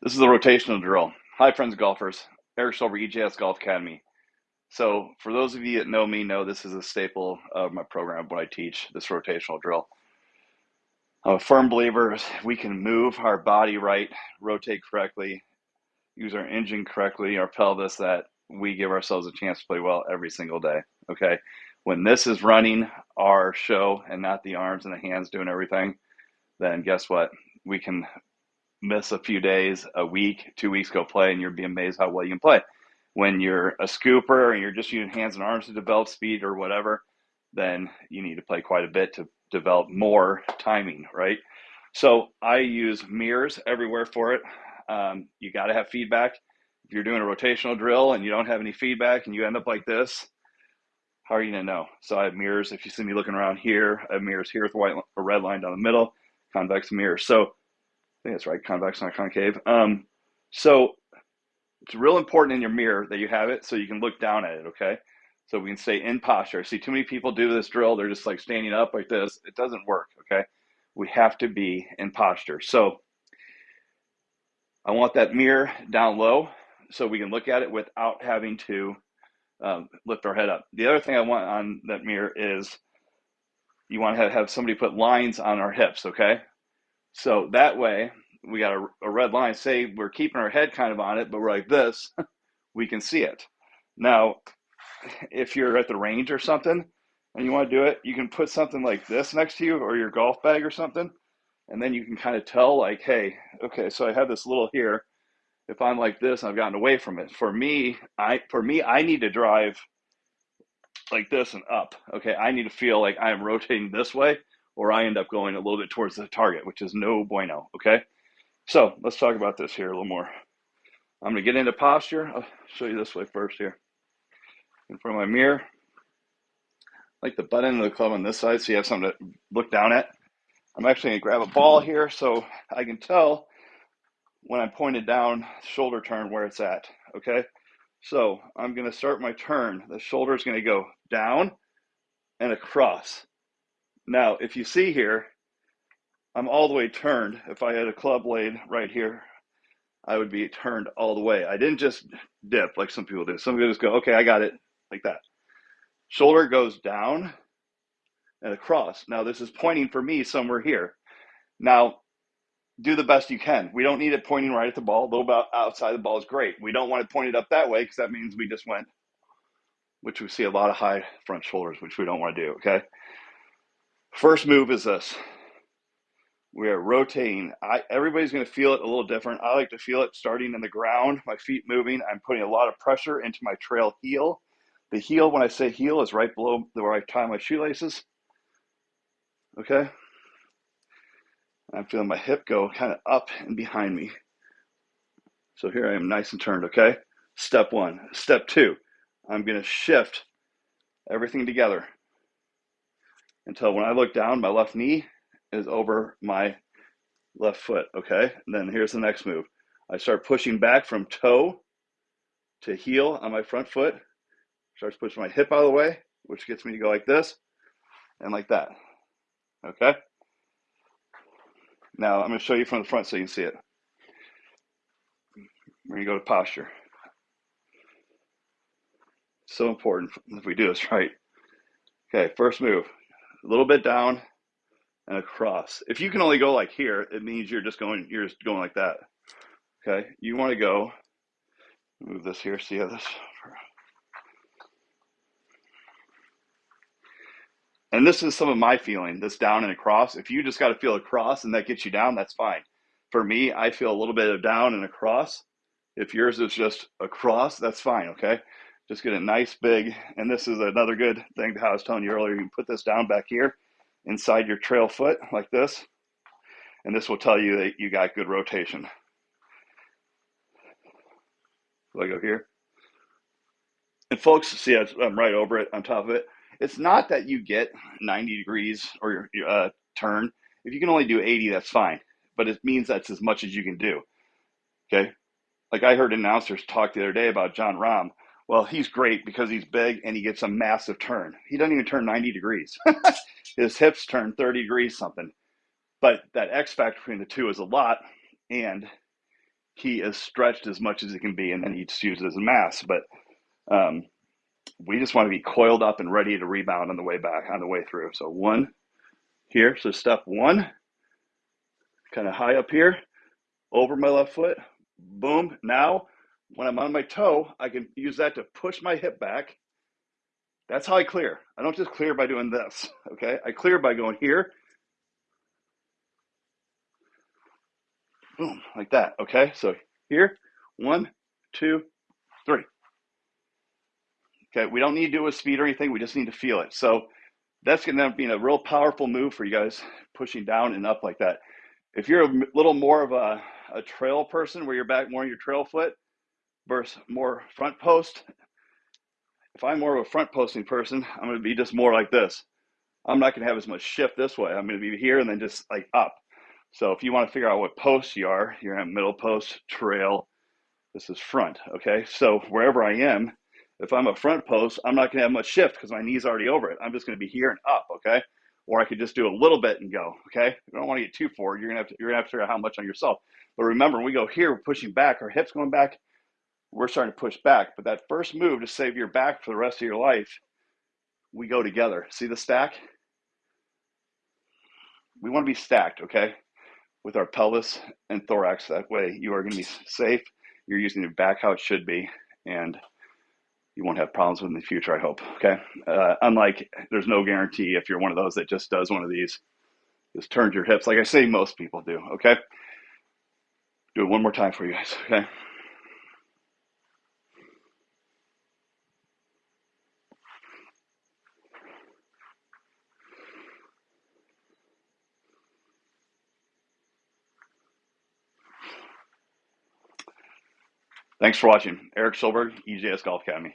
This is a rotational drill. Hi, friends golfers. Eric Silver, EJS Golf Academy. So, for those of you that know me, know this is a staple of my program, what I teach, this rotational drill. I'm a firm believer we can move our body right, rotate correctly, use our engine correctly, our pelvis, that we give ourselves a chance to play well every single day. Okay. When this is running our show and not the arms and the hands doing everything, then guess what? We can miss a few days, a week, two weeks, go play, and you'll be amazed how well you can play. When you're a scooper and you're just using hands and arms to develop speed or whatever, then you need to play quite a bit to develop more timing, right? So I use mirrors everywhere for it. Um, you got to have feedback. If you're doing a rotational drill and you don't have any feedback and you end up like this, how are you gonna know? So I have mirrors. If you see me looking around here, I have mirrors here with white, a red line down the middle, convex mirror. So think that's right, convex, not concave. Um, so it's real important in your mirror that you have it so you can look down at it, okay? So we can stay in posture. I see too many people do this drill, they're just like standing up like this. It doesn't work, okay? We have to be in posture. So I want that mirror down low so we can look at it without having to um, lift our head up. The other thing I want on that mirror is you want to have somebody put lines on our hips, okay? So that way, we got a, a, red line. Say we're keeping our head kind of on it, but we're like this, we can see it. Now, if you're at the range or something and you want to do it, you can put something like this next to you or your golf bag or something. And then you can kind of tell, like, hey, okay, so I have this little here. If I'm like this, I've gotten away from it. For me, I for me, I need to drive like this and up. Okay, I need to feel like I am rotating this way or I end up going a little bit towards the target, which is no bueno. Okay. So let's talk about this here a little more. I'm going to get into posture. I'll show you this way first here. In front of my mirror. like the butt end of the club on this side so you have something to look down at. I'm actually going to grab a ball here so I can tell when I'm pointed down, shoulder turn where it's at. Okay. So I'm going to start my turn. The shoulder is going to go down and across. Now, if you see here, I'm all the way turned. If I had a club blade right here, I would be turned all the way. I didn't just dip like some people do. Some people just go, okay, I got it, like that. Shoulder goes down and across. Now, this is pointing for me somewhere here. Now, do the best you can. We don't need it pointing right at the ball. A little bit outside the ball is great. We don't want it pointed up that way because that means we just went, which we see a lot of high front shoulders, which we don't want to do, okay? First move is this. We are rotating. I, everybody's going to feel it a little different. I like to feel it starting in the ground, my feet moving. I'm putting a lot of pressure into my trail heel. The heel, when I say heel, is right below where I tie my shoelaces. Okay? I'm feeling my hip go kind of up and behind me. So here I am nice and turned, okay? Step one. Step two, I'm going to shift everything together until when I look down, my left knee is over my left foot. Okay. And then here's the next move. I start pushing back from toe to heel on my front foot. Starts pushing my hip out of the way, which gets me to go like this and like that. Okay. Now I'm going to show you from the front so you can see it. We're going to go to posture. So important if we do this right. Okay, first move a little bit down and across. If you can only go like here, it means you're just going, you're just going like that. Okay. You want to go, move this here, see how this, and this is some of my feeling, this down and across. If you just got to feel across and that gets you down, that's fine. For me, I feel a little bit of down and across. If yours is just across, that's fine. Okay. Just get a nice big, and this is another good thing to how I was telling you earlier. You can put this down back here inside your trail foot like this, and this will tell you that you got good rotation. So I go here. And folks, see, I'm right over it, on top of it. It's not that you get 90 degrees or your uh, turn. If you can only do 80, that's fine. But it means that's as much as you can do. Okay. Like I heard announcers talk the other day about Jon Rahm well, he's great because he's big and he gets a massive turn. He doesn't even turn 90 degrees. His hips turn 30 degrees something. But that X factor between the two is a lot. And he is stretched as much as he can be, and then he just uses mass. But um, we just want to be coiled up and ready to rebound on the way back, on the way through. So one here. So step one, kind of high up here, over my left foot. Boom. Now, when I'm on my toe, I can use that to push my hip back. That's how I clear. I don't just clear by doing this. Okay. I clear by going here. Boom. Like that. Okay. So here, one, two, three. Okay, we don't need to do a speed or anything. We just need to feel it. So that's going to end up being a real powerful move for you guys pushing down and up like that. If you're a little more of a, a trail person where you're back more in your trail foot versus more front post, if I'm more of a front posting person, I'm going to be just more like this. I'm not going to have as much shift this way. I'm going to be here and then just like up. So if you want to figure out what post you are, you're have middle post, trail. This is front. Okay. So wherever I am, if I'm a front post, I'm not going to have much shift because my knee's already over it. I'm just going to be here and up, okay? Or I could just do a little bit and go, okay? You don't want to get too forward. You're going to have to, you're going to have to figure out how much on yourself. But remember, when we go here, we're pushing back, our hips going back, we're starting to push back. But that first move to save your back for the rest of your life, we go together. See the stack? We want to be stacked, okay? With our pelvis and thorax. That way you are going to be safe. You're using your back how it should be. And you won't have problems with in the future, I hope. Okay. Uh, unlike, there's no guarantee if you're one of those that just does one of these, just turns your hips, like I say most people do. Okay. Do it one more time for you guys. Okay. Thanks for watching. Eric Silberg, EJS Golf Academy.